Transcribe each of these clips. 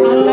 Amen.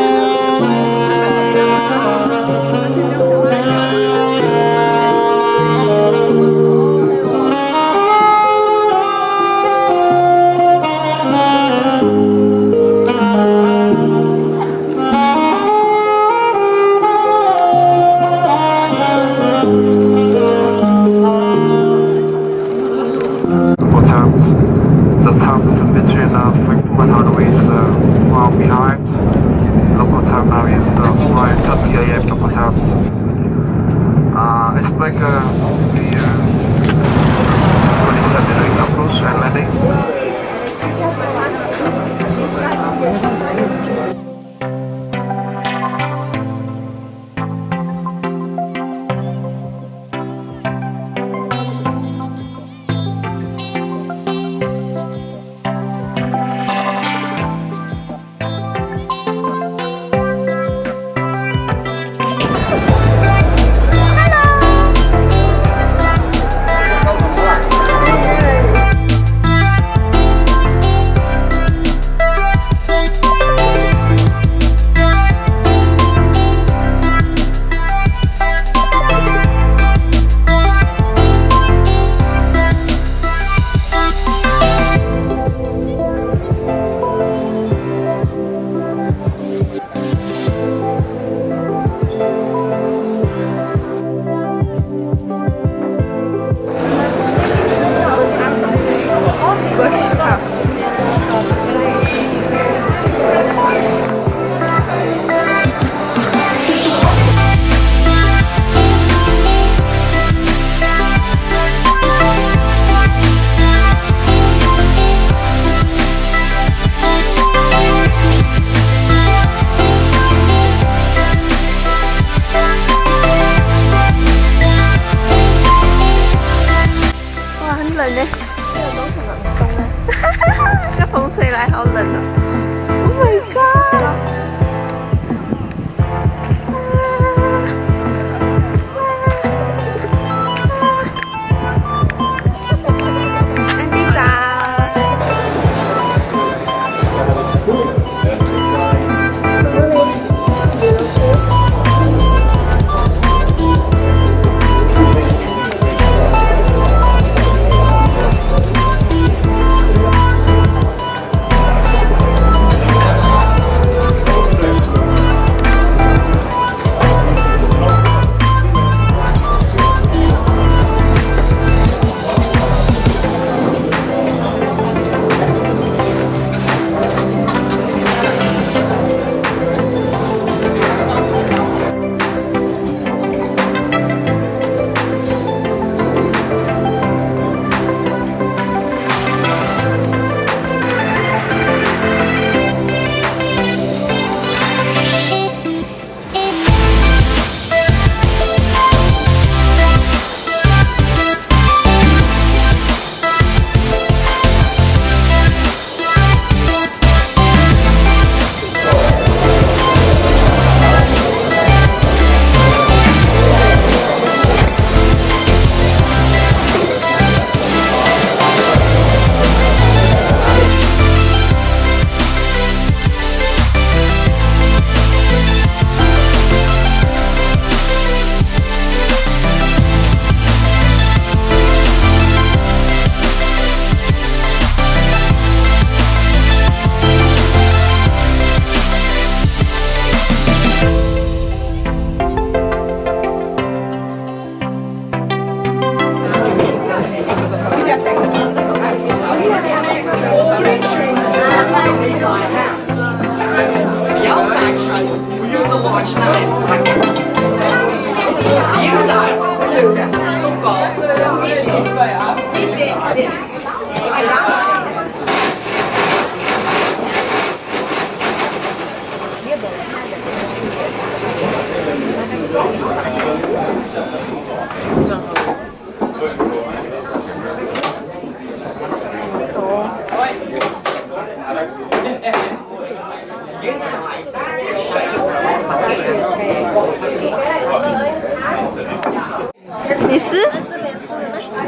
你撕？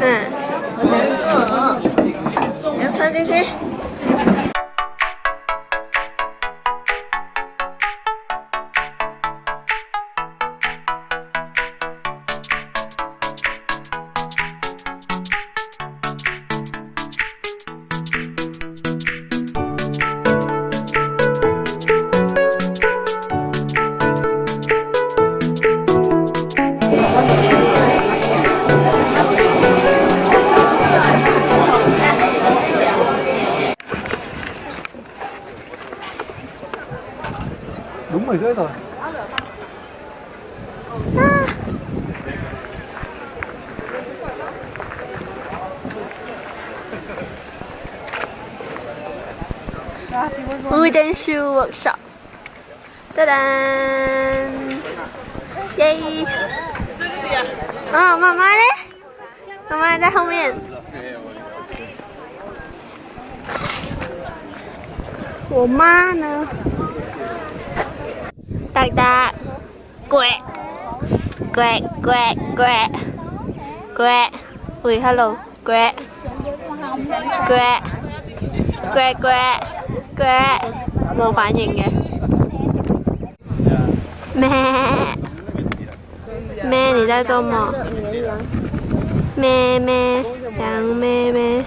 嗯，我真撕哦，你要穿进去。舞 dance workshop，哒哒，耶！啊，妈妈呢？妈妈在后面。我妈呢？like that. Quack. Quack, quack, quack. Quack. Wait, hello. Quack. Quack. Quack, quack. Quack. Vô phản nhìn kìa. Mẹ. Mẹ thì ra cho mò. Mẹ mẹ, đằng mẹ mẹ.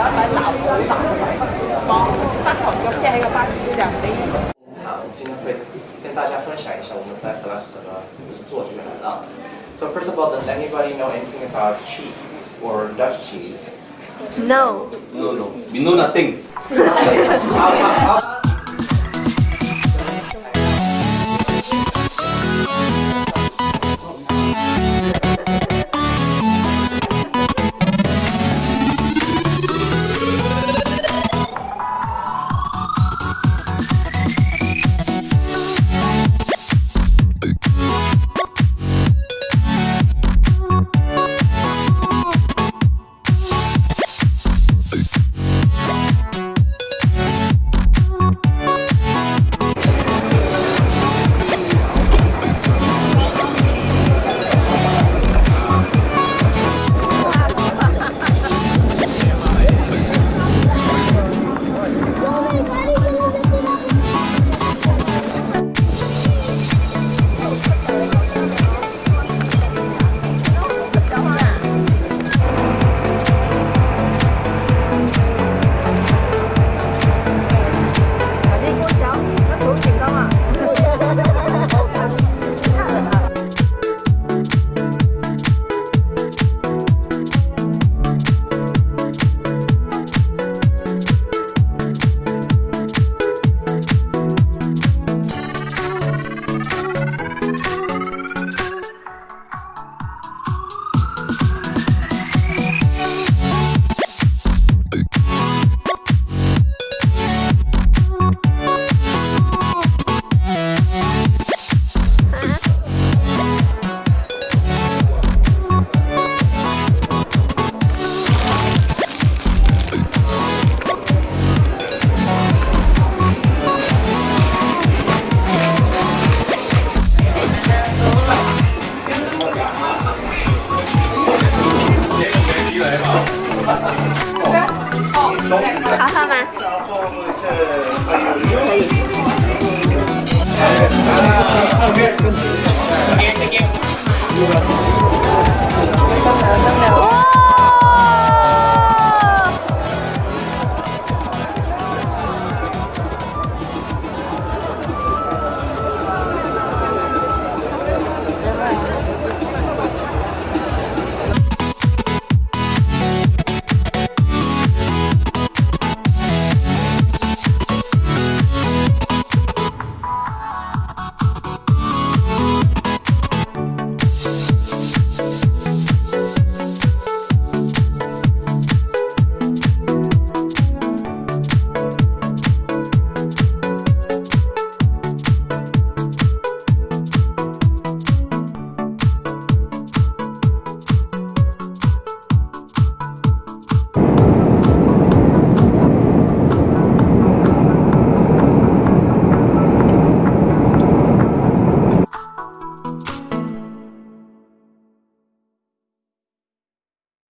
工厂，今天会跟大家分享一下我们在荷兰是怎么做起来的。So first of all, does anybody know anything about cheese or Dutch cheese? No. No, no. We know nothing.